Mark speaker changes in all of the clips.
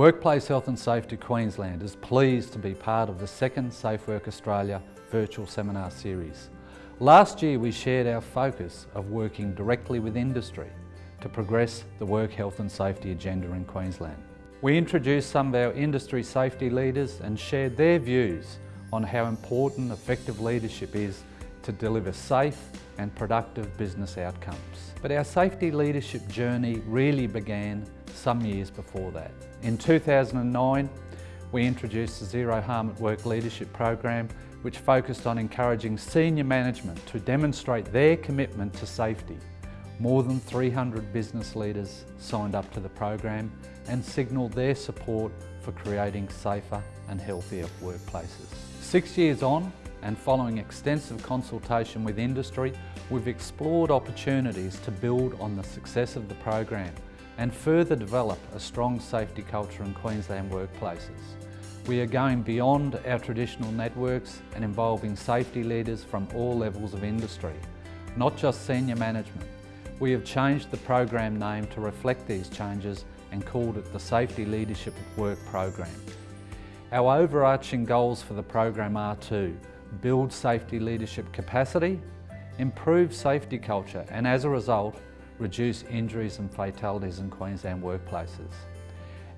Speaker 1: Workplace Health and Safety Queensland is pleased to be part of the second Safe Work Australia virtual seminar series. Last year we shared our focus of working directly with industry to progress the work health and safety agenda in Queensland. We introduced some of our industry safety leaders and shared their views on how important effective leadership is to deliver safe and productive business outcomes. But our safety leadership journey really began some years before that. In 2009, we introduced the Zero Harm at Work Leadership Program, which focused on encouraging senior management to demonstrate their commitment to safety. More than 300 business leaders signed up to the program and signalled their support for creating safer and healthier workplaces. Six years on, and following extensive consultation with industry, we've explored opportunities to build on the success of the program and further develop a strong safety culture in Queensland workplaces. We are going beyond our traditional networks and involving safety leaders from all levels of industry, not just senior management. We have changed the program name to reflect these changes and called it the Safety Leadership at Work program. Our overarching goals for the program are to build safety leadership capacity, improve safety culture and as a result reduce injuries and fatalities in Queensland workplaces.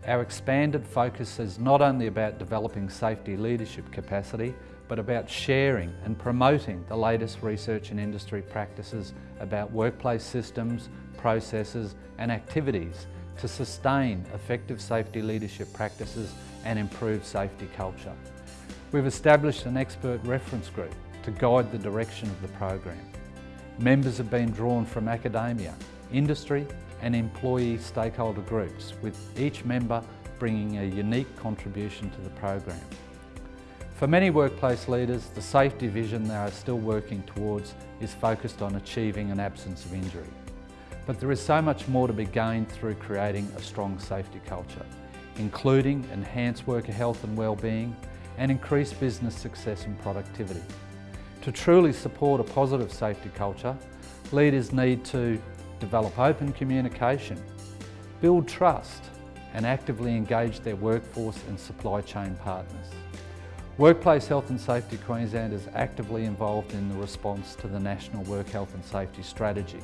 Speaker 1: Our expanded focus is not only about developing safety leadership capacity, but about sharing and promoting the latest research and industry practices about workplace systems, processes and activities to sustain effective safety leadership practices and improve safety culture. We've established an expert reference group to guide the direction of the program. Members have been drawn from academia, industry and employee stakeholder groups, with each member bringing a unique contribution to the program. For many workplace leaders, the safety vision they are still working towards is focused on achieving an absence of injury. But there is so much more to be gained through creating a strong safety culture, including enhanced worker health and well-being and increased business success and productivity. To truly support a positive safety culture, leaders need to develop open communication, build trust and actively engage their workforce and supply chain partners. Workplace Health and Safety Queensland is actively involved in the response to the National Work Health and Safety Strategy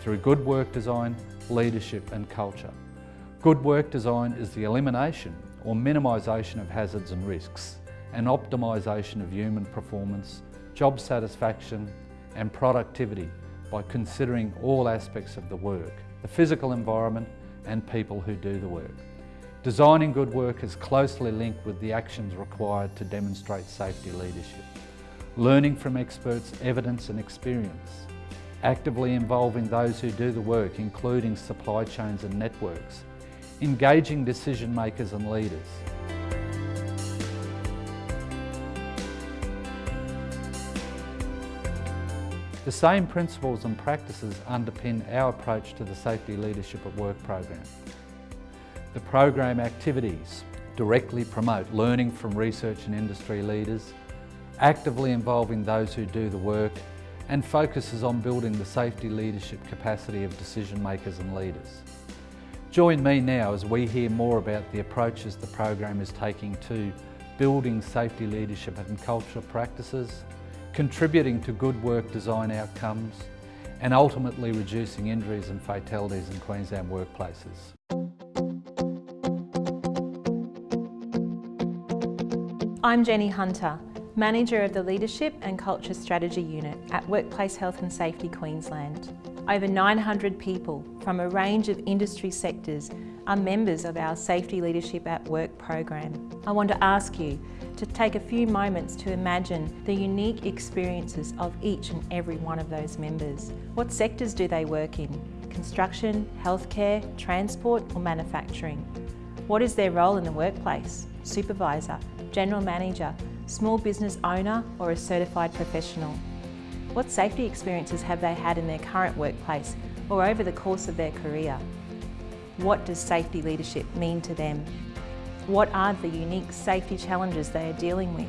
Speaker 1: through good work design, leadership and culture. Good work design is the elimination or minimisation of hazards and risks and optimisation of human performance, job satisfaction and productivity by considering all aspects of the work, the physical environment and people who do the work. Designing good work is closely linked with the actions required to demonstrate safety leadership. Learning from experts' evidence and experience. Actively involving those who do the work, including supply chains and networks. Engaging decision makers and leaders. The same principles and practices underpin our approach to the Safety Leadership at Work program. The program activities directly promote learning from research and industry leaders, actively involving those who do the work and focuses on building the safety leadership capacity of decision makers and leaders. Join me now as we hear more about the approaches the program is taking to building safety leadership and cultural practices, contributing to good work design outcomes and ultimately reducing injuries and fatalities in Queensland workplaces.
Speaker 2: I'm Jenny Hunter, Manager of the Leadership and Culture Strategy Unit at Workplace Health and Safety Queensland. Over 900 people from a range of industry sectors are members of our Safety Leadership at Work program. I want to ask you to take a few moments to imagine the unique experiences of each and every one of those members. What sectors do they work in? Construction, healthcare, transport or manufacturing? What is their role in the workplace? Supervisor, general manager, small business owner or a certified professional? What safety experiences have they had in their current workplace or over the course of their career? What does safety leadership mean to them? What are the unique safety challenges they are dealing with?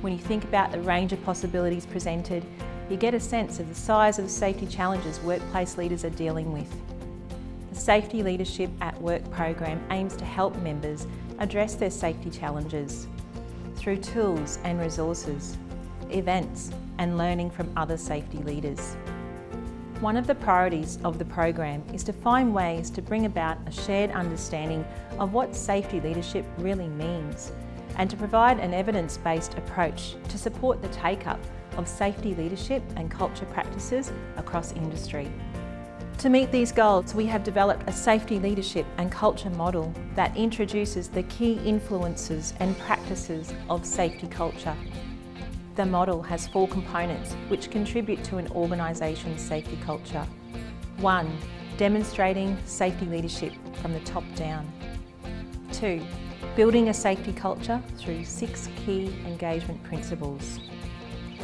Speaker 2: When you think about the range of possibilities presented, you get a sense of the size of the safety challenges workplace leaders are dealing with. The Safety Leadership at Work program aims to help members address their safety challenges through tools and resources, events and learning from other safety leaders. One of the priorities of the program is to find ways to bring about a shared understanding of what safety leadership really means and to provide an evidence-based approach to support the take-up of safety leadership and culture practices across industry. To meet these goals, we have developed a safety leadership and culture model that introduces the key influences and practices of safety culture. The model has four components which contribute to an organisation's safety culture. One, demonstrating safety leadership from the top down. Two, building a safety culture through six key engagement principles.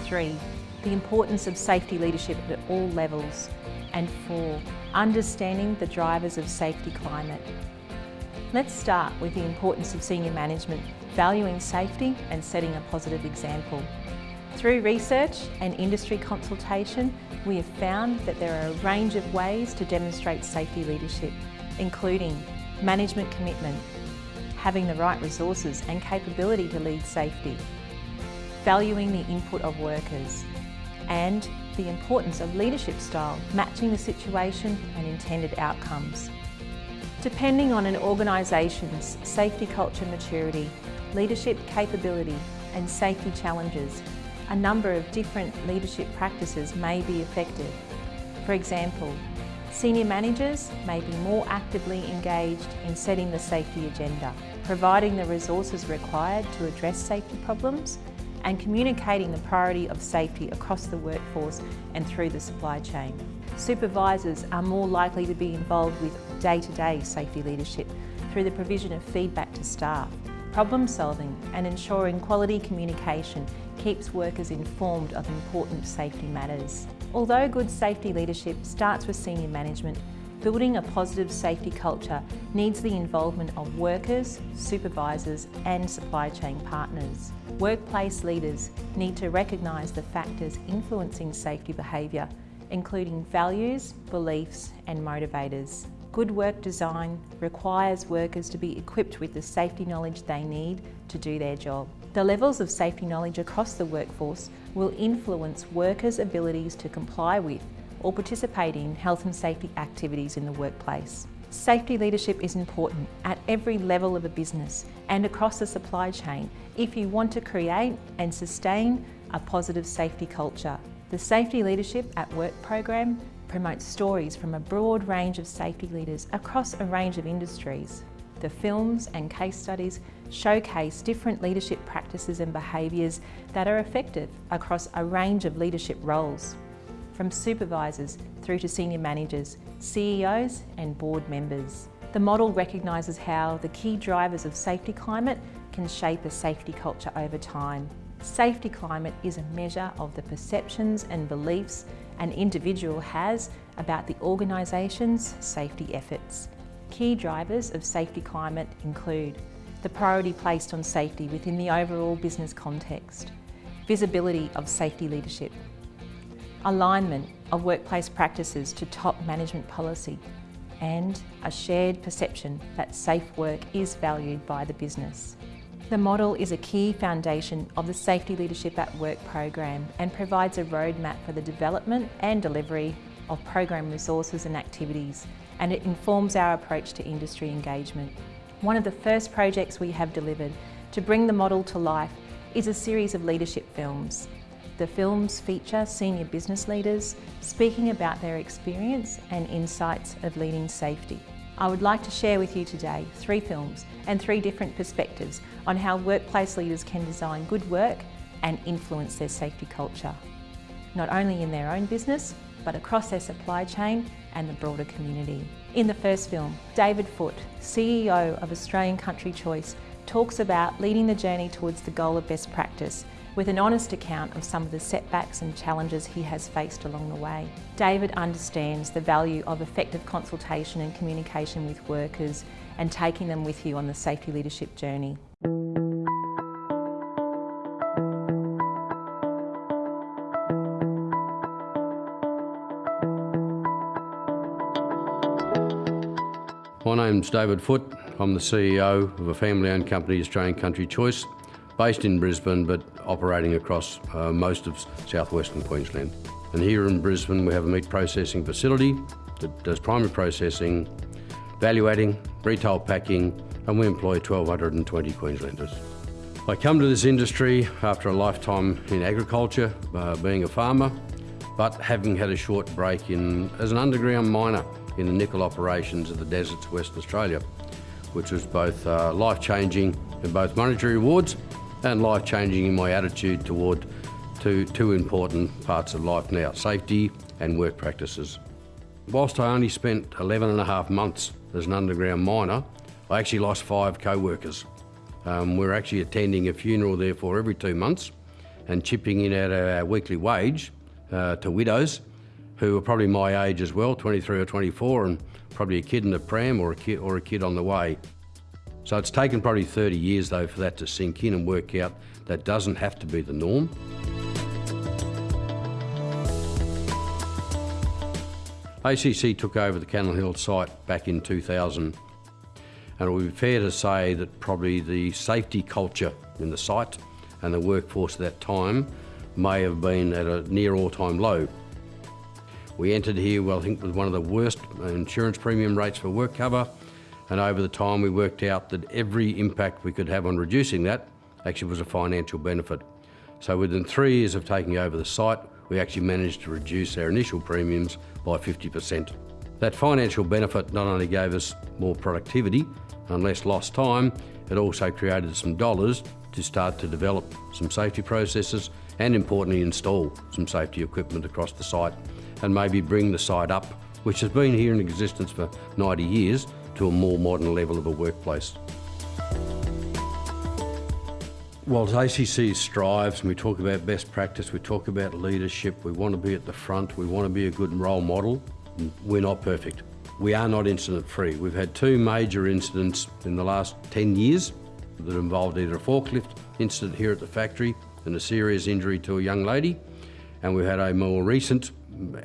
Speaker 2: Three, the importance of safety leadership at all levels and four, understanding the drivers of safety climate. Let's start with the importance of senior management, valuing safety and setting a positive example. Through research and industry consultation, we have found that there are a range of ways to demonstrate safety leadership, including management commitment, having the right resources and capability to lead safety, valuing the input of workers, and the importance of leadership style, matching the situation and intended outcomes. Depending on an organisation's safety culture maturity, leadership capability and safety challenges, a number of different leadership practices may be effective. For example, senior managers may be more actively engaged in setting the safety agenda, providing the resources required to address safety problems and communicating the priority of safety across the workforce and through the supply chain. Supervisors are more likely to be involved with day-to-day -day safety leadership through the provision of feedback to staff, problem solving and ensuring quality communication keeps workers informed of important safety matters. Although good safety leadership starts with senior management, Building a positive safety culture needs the involvement of workers, supervisors and supply chain partners. Workplace leaders need to recognise the factors influencing safety behaviour, including values, beliefs and motivators. Good work design requires workers to be equipped with the safety knowledge they need to do their job. The levels of safety knowledge across the workforce will influence workers' abilities to comply with or participate in health and safety activities in the workplace. Safety leadership is important at every level of a business and across the supply chain if you want to create and sustain a positive safety culture. The Safety Leadership at Work program promotes stories from a broad range of safety leaders across a range of industries. The films and case studies showcase different leadership practices and behaviours that are effective across a range of leadership roles from supervisors through to senior managers, CEOs and board members. The model recognises how the key drivers of safety climate can shape a safety culture over time. Safety climate is a measure of the perceptions and beliefs an individual has about the organisation's safety efforts. Key drivers of safety climate include the priority placed on safety within the overall business context, visibility of safety leadership, alignment of workplace practices to top management policy and a shared perception that safe work is valued by the business. The model is a key foundation of the Safety Leadership at Work program and provides a roadmap for the development and delivery of program resources and activities and it informs our approach to industry engagement. One of the first projects we have delivered to bring the model to life is a series of leadership films the films feature senior business leaders speaking about their experience and insights of leading safety. I would like to share with you today three films and three different perspectives on how workplace leaders can design good work and influence their safety culture, not only in their own business, but across their supply chain and the broader community. In the first film, David Foote, CEO of Australian Country Choice, talks about leading the journey towards the goal of best practice with an honest account of some of the setbacks and challenges he has faced along the way. David understands the value of effective consultation and communication with workers and taking them with you on the safety leadership journey.
Speaker 3: Name's David Foote. I'm the CEO of a family-owned company, Australian Country Choice, based in Brisbane but operating across uh, most of southwestern Queensland. And here in Brisbane we have a meat processing facility that does primary processing, value adding, retail packing and we employ 1,220 Queenslanders. I come to this industry after a lifetime in agriculture, uh, being a farmer, but having had a short break in, as an underground miner in the nickel operations of the deserts of Western Australia, which was both uh, life-changing in both monetary rewards and life-changing in my attitude toward two, two important parts of life now, safety and work practices. Whilst I only spent 11 and a half months as an underground miner, I actually lost five co-workers um, we're actually attending a funeral therefore every two months and chipping in out our weekly wage uh, to widows who are probably my age as well, 23 or 24, and probably a kid in a pram or a kid, or a kid on the way. So it's taken probably 30 years though for that to sink in and work out that doesn't have to be the norm. ACC took over the Cannon Hill site back in 2000 and it would be fair to say that probably the safety culture in the site and the workforce at that time may have been at a near all-time low. We entered here, well, I think with one of the worst uh, insurance premium rates for work cover, and over the time we worked out that every impact we could have on reducing that actually was a financial benefit. So within three years of taking over the site, we actually managed to reduce our initial premiums by 50%. That financial benefit not only gave us more productivity, and less lost time, it also created some dollars to start to develop some safety processes and importantly install some safety equipment across the site and maybe bring the site up, which has been here in existence for 90 years, to a more modern level of a workplace. Whilst ACC strives and we talk about best practice, we talk about leadership, we want to be at the front, we want to be a good role model, we're not perfect. We are not incident free. We've had two major incidents in the last 10 years that involved either a forklift incident here at the factory and a serious injury to a young lady, and we've had a more recent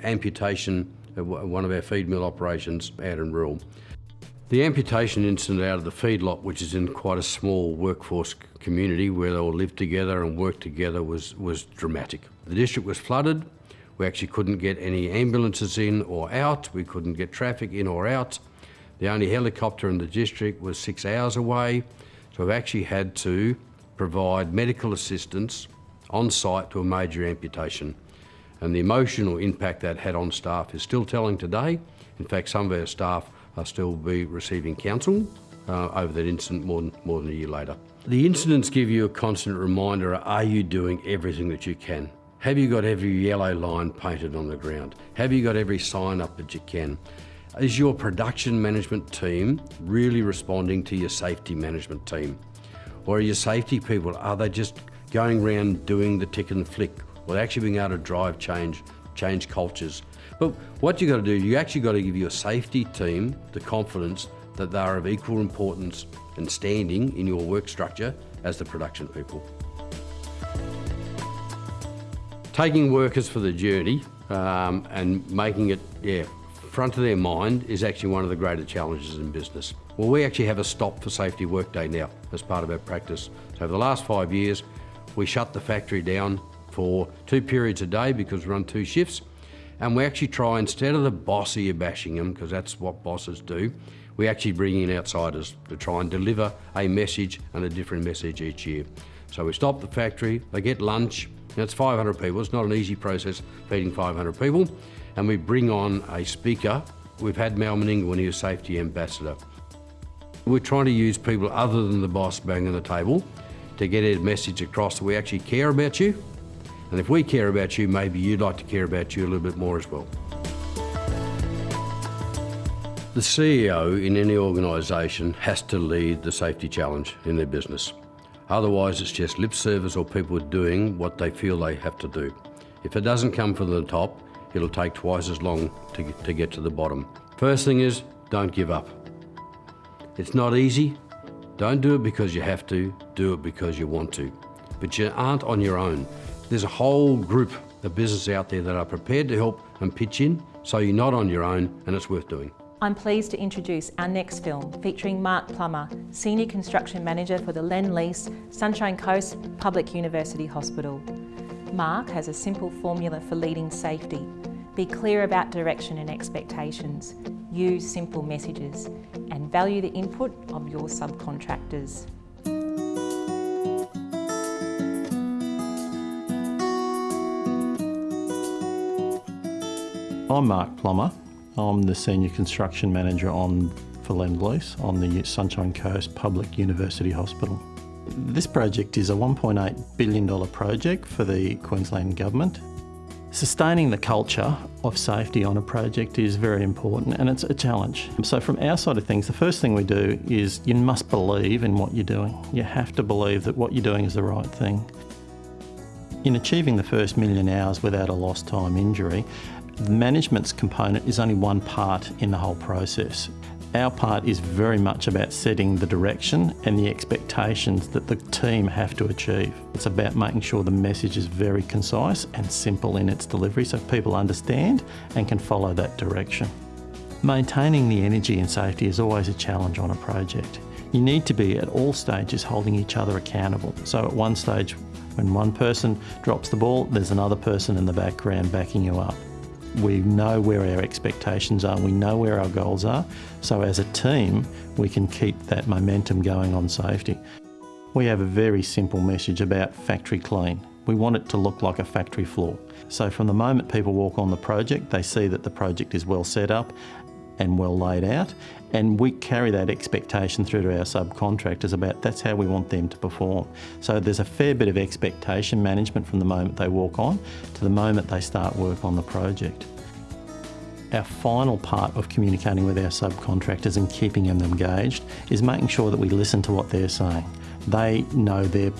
Speaker 3: amputation of one of our feed mill operations out in Rural. The amputation incident out of the feedlot, which is in quite a small workforce community where they all live together and work together, was, was dramatic. The district was flooded, we actually couldn't get any ambulances in or out. We couldn't get traffic in or out. The only helicopter in the district was six hours away. So we've actually had to provide medical assistance on site to a major amputation. And the emotional impact that had on staff is still telling today. In fact, some of our staff are still be receiving counsel uh, over that incident more than, more than a year later. The incidents give you a constant reminder, are you doing everything that you can? Have you got every yellow line painted on the ground? Have you got every sign up that you can? Is your production management team really responding to your safety management team? Or are your safety people, are they just going around doing the tick and flick or actually being able to drive change, change cultures? But what you've got to do, you actually got to give your safety team the confidence that they are of equal importance and standing in your work structure as the production people. Taking workers for the journey um, and making it, yeah, front of their mind is actually one of the greater challenges in business. Well, we actually have a stop for safety workday now as part of our practice. So over the last five years, we shut the factory down for two periods a day because we run two shifts. And we actually try, instead of the bossy bashing them, because that's what bosses do, we actually bring in outsiders to try and deliver a message and a different message each year. So we stop the factory, they get lunch, it's 500 people, it's not an easy process feeding 500 people, and we bring on a speaker. We've had Mal Meninga, he was safety ambassador. We're trying to use people other than the boss banging the table to get a message across that we actually care about you. And if we care about you, maybe you'd like to care about you a little bit more as well. The CEO in any organisation has to lead the safety challenge in their business. Otherwise, it's just lip service or people doing what they feel they have to do. If it doesn't come from the top, it'll take twice as long to to get to the bottom. First thing is, don't give up. It's not easy. Don't do it because you have to, do it because you want to. But you aren't on your own. There's a whole group of business out there that are prepared to help and pitch in, so you're not on your own and it's worth doing.
Speaker 2: I'm pleased to introduce our next film featuring Mark Plummer, Senior Construction Manager for the Lend Lease Sunshine Coast Public University Hospital. Mark has a simple formula for leading safety. Be clear about direction and expectations, use simple messages and value the input of your subcontractors.
Speaker 4: I'm Mark Plummer. I'm the Senior Construction Manager on for Lend-Lease on the Sunshine Coast Public University Hospital. This project is a $1.8 billion project for the Queensland Government. Sustaining the culture of safety on a project is very important and it's a challenge. So from our side of things, the first thing we do is you must believe in what you're doing. You have to believe that what you're doing is the right thing. In achieving the first million hours without a lost time injury, the management's component is only one part in the whole process. Our part is very much about setting the direction and the expectations that the team have to achieve. It's about making sure the message is very concise and simple in its delivery so people understand and can follow that direction. Maintaining the energy and safety is always a challenge on a project. You need to be at all stages holding each other accountable. So at one stage, when one person drops the ball, there's another person in the background backing you up. We know where our expectations are, we know where our goals are, so as a team we can keep that momentum going on safety. We have a very simple message about factory clean. We want it to look like a factory floor. So from the moment people walk on the project, they see that the project is well set up and well laid out, and we carry that expectation through to our subcontractors about that's how we want them to perform. So there's a fair bit of expectation management from the moment they walk on to the moment they start work on the project. Our final part of communicating with our subcontractors and keeping them engaged is making sure that we listen to what they're saying. They know their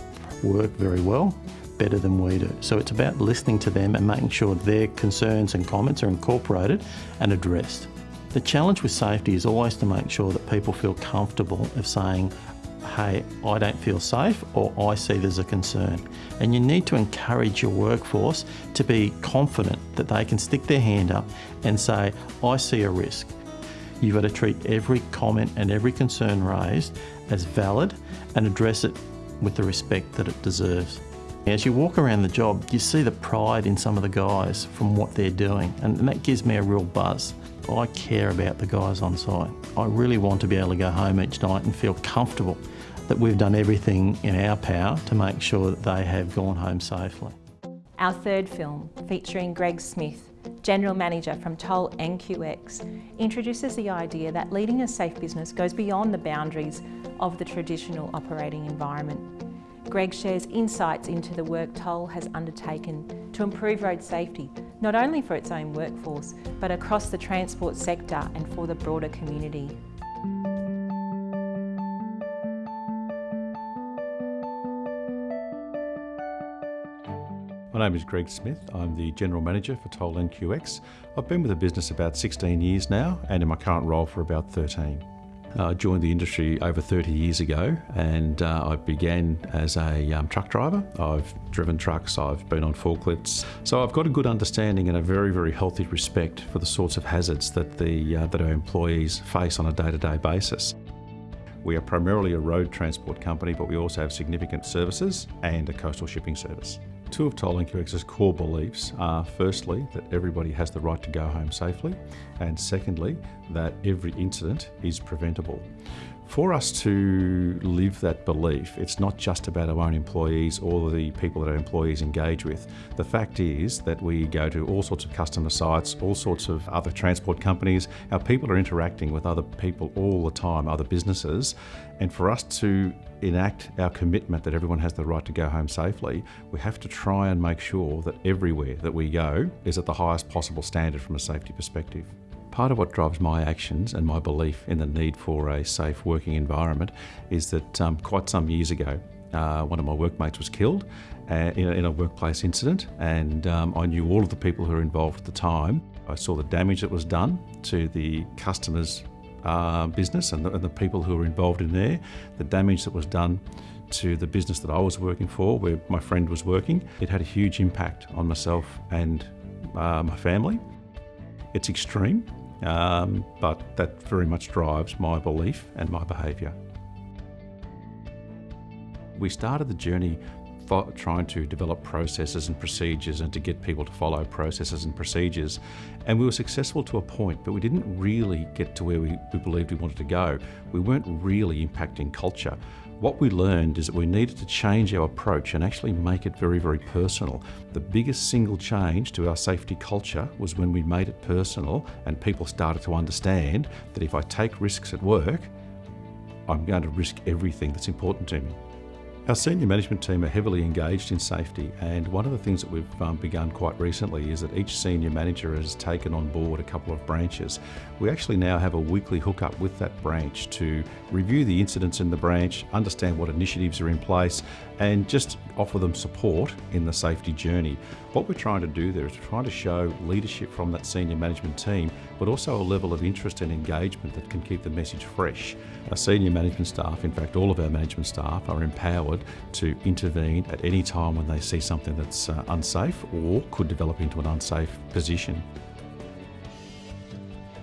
Speaker 4: work very well, better than we do. So it's about listening to them and making sure their concerns and comments are incorporated and addressed. The challenge with safety is always to make sure that people feel comfortable of saying, hey, I don't feel safe or I see there's a concern. And you need to encourage your workforce to be confident that they can stick their hand up and say, I see a risk. You've got to treat every comment and every concern raised as valid and address it with the respect that it deserves. As you walk around the job, you see the pride in some of the guys from what they're doing, and that gives me a real buzz. I care about the guys on site. I really want to be able to go home each night and feel comfortable that we've done everything in our power to make sure that they have gone home safely.
Speaker 2: Our third film, featuring Greg Smith, General Manager from Toll NQX, introduces the idea that leading a safe business goes beyond the boundaries of the traditional operating environment. Greg shares insights into the work Toll has undertaken to improve road safety, not only for its own workforce, but across the transport sector and for the broader community.
Speaker 5: My name is Greg Smith. I'm the General Manager for Toll NQX. I've been with the business about 16 years now and in my current role for about 13. Uh, I joined the industry over 30 years ago and uh, I began as a um, truck driver. I've driven trucks, I've been on forklifts, so I've got a good understanding and a very, very healthy respect for the sorts of hazards that, the, uh, that our employees face on a day to day basis. We are primarily a road transport company, but we also have significant services and a coastal shipping service. Two of Toll NQX's core beliefs are firstly that everybody has the right to go home safely, and secondly that every incident is preventable. For us to live that belief, it's not just about our own employees or the people that our employees engage with. The fact is that we go to all sorts of customer sites, all sorts of other transport companies. Our people are interacting with other people all the time, other businesses, and for us to enact our commitment that everyone has the right to go home safely, we have to try and make sure that everywhere that we go is at the highest possible standard from a safety perspective. Part of what drives my actions and my belief in the need for a safe working environment is that um, quite some years ago, uh, one of my workmates was killed uh, in, a, in, a, workplace incident, and um, I knew all of the people who were involved at the time. I saw the damage that was done to the customers' uh, business and the, and the people who were involved in there, the damage that was done to the business that I was working for, where my friend was working. It had a huge impact on myself and uh, my family. It's extreme, um, but that very much drives my belief and my behaviour. We started the journey trying to develop processes and procedures and to get people to follow processes and procedures. And we were successful to a point, but we didn't really get to where we, we believed we wanted to go. We weren't really impacting culture. What we learned is that we needed to change our approach and actually make it very, very personal. The biggest single change to our safety culture was when we made it personal and people started to understand that if I take risks at work, I'm going to risk everything that's important to me. Our senior management team are heavily engaged in safety and one of the things that we've um, begun quite recently is that each senior manager has taken on board a couple of branches. We actually now have a weekly hookup with that branch to review the incidents in the branch, understand what initiatives are in place and just offer them support in the safety journey. What we're trying to do there is trying to show leadership from that senior management team but also a level of interest and engagement that can keep the message fresh. Our senior management staff, in fact all of our management staff are empowered to intervene at any time when they see something that's uh, unsafe or could develop into an unsafe position.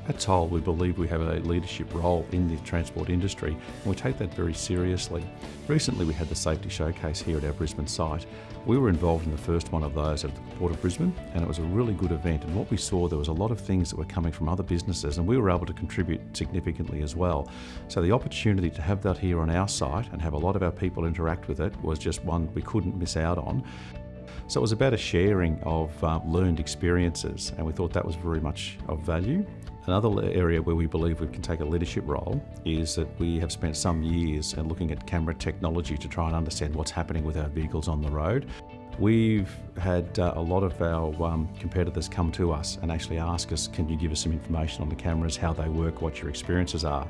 Speaker 5: At Toll, we believe we have a leadership role in the transport industry and we take that very seriously. Recently we had the safety showcase here at our Brisbane site. We were involved in the first one of those at the Port of Brisbane and it was a really good event and what we saw there was a lot of things that were coming from other businesses and we were able to contribute significantly as well. So the opportunity to have that here on our site and have a lot of our people interact with it was just one we couldn't miss out on. So it was about a sharing of uh, learned experiences and we thought that was very much of value. Another area where we believe we can take a leadership role is that we have spent some years looking at camera technology to try and understand what's happening with our vehicles on the road. We've had uh, a lot of our um, competitors come to us and actually ask us, can you give us some information on the cameras, how they work, what your experiences are.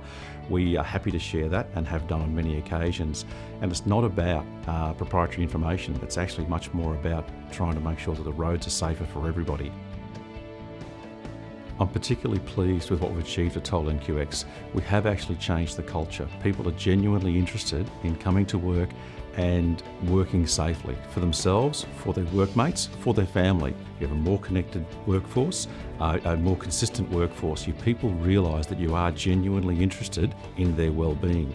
Speaker 5: We are happy to share that and have done on many occasions. And it's not about uh, proprietary information, it's actually much more about trying to make sure that the roads are safer for everybody. I'm particularly pleased with what we've achieved at Toll NQX. We have actually changed the culture. People are genuinely interested in coming to work and working safely for themselves, for their workmates, for their family. You have a more connected workforce, uh, a more consistent workforce. You people realise that you are genuinely interested in their well-being.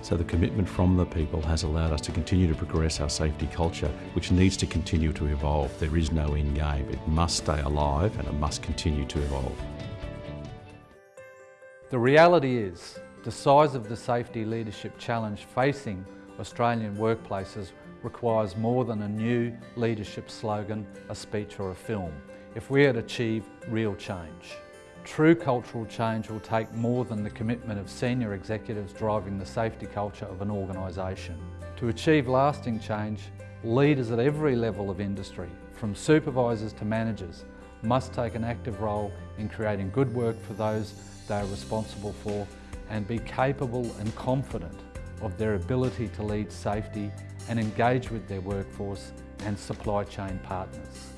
Speaker 5: So the commitment from the people has allowed us to continue to progress our safety culture, which needs to continue to evolve. There is no end game. It must stay alive and it must continue to evolve.
Speaker 1: The reality is, the size of the safety leadership challenge facing Australian workplaces requires more than a new leadership slogan, a speech or a film, if we are to achieve real change. True cultural change will take more than the commitment of senior executives driving the safety culture of an organisation. To achieve lasting change, leaders at every level of industry, from supervisors to managers, must take an active role in creating good work for those they are responsible for and be capable and confident of their ability to lead safety and engage with their workforce and supply chain partners.